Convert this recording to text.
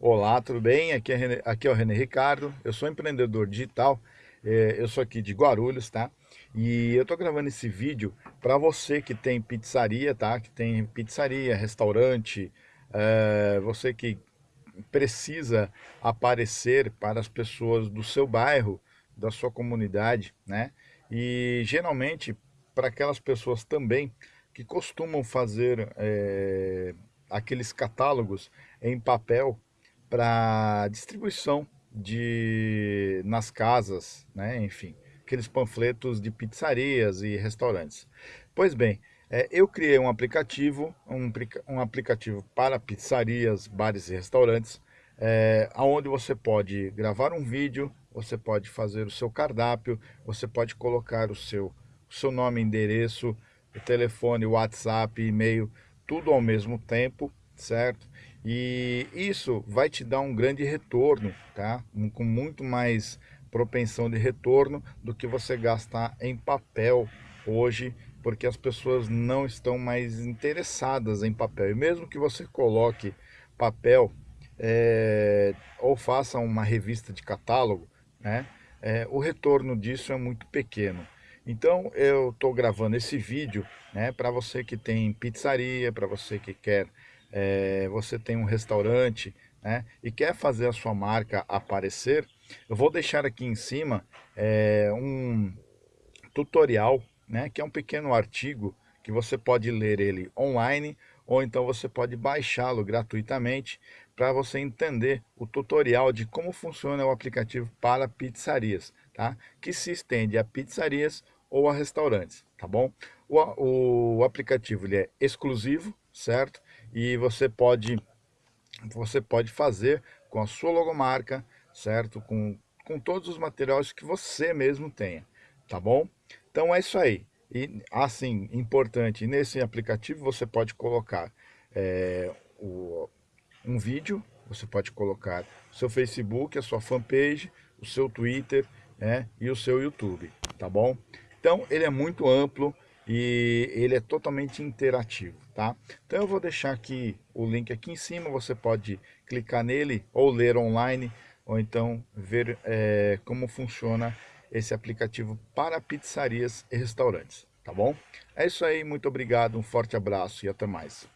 Olá, tudo bem? Aqui é, René, aqui é o René Ricardo, eu sou empreendedor digital, é, eu sou aqui de Guarulhos, tá? E eu tô gravando esse vídeo para você que tem pizzaria, tá? Que tem pizzaria, restaurante, é, você que precisa aparecer para as pessoas do seu bairro, da sua comunidade, né? E geralmente para aquelas pessoas também que costumam fazer é, aqueles catálogos em papel para distribuição de nas casas, né? enfim, aqueles panfletos de pizzarias e restaurantes. Pois bem, é, eu criei um aplicativo, um, um, aplicativo para pizzarias, bares e restaurantes, é, onde você pode gravar um vídeo, você pode fazer o seu cardápio, você pode colocar o seu, o seu nome, endereço, o telefone, o WhatsApp, e-mail, tudo ao mesmo tempo, certo? E isso vai te dar um grande retorno, tá? Com muito mais propensão de retorno do que você gastar em papel hoje, porque as pessoas não estão mais interessadas em papel. E mesmo que você coloque papel é, ou faça uma revista de catálogo, né? É, o retorno disso é muito pequeno. Então eu estou gravando esse vídeo né, para você que tem pizzaria, para você que quer é, você tem um restaurante né, e quer fazer a sua marca aparecer, eu vou deixar aqui em cima é, um tutorial, né, que é um pequeno artigo que você pode ler ele online ou então você pode baixá-lo gratuitamente para você entender o tutorial de como funciona o aplicativo para pizzarias, tá? que se estende a pizzarias ou a restaurantes, tá bom? O, o aplicativo ele é exclusivo, certo? E você pode, você pode fazer com a sua logomarca, certo? Com, com todos os materiais que você mesmo tenha, tá bom? Então é isso aí. E assim, importante, nesse aplicativo você pode colocar é, o, um vídeo, você pode colocar o seu Facebook, a sua fanpage, o seu Twitter né, e o seu YouTube, tá bom? Então ele é muito amplo, e ele é totalmente interativo, tá? Então eu vou deixar aqui o link aqui em cima, você pode clicar nele ou ler online, ou então ver é, como funciona esse aplicativo para pizzarias e restaurantes, tá bom? É isso aí, muito obrigado, um forte abraço e até mais.